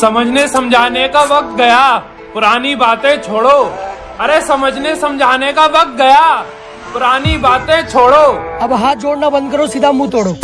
समझने समझाने का वक्त गया। पुरानी बातें छोड़ो। अरे, समझने समझाने का वक्त गया। पुरानी बातें छोड़ो। अब हाथ जोड़ना बंद करो, सीधा मुँह तोड़ो।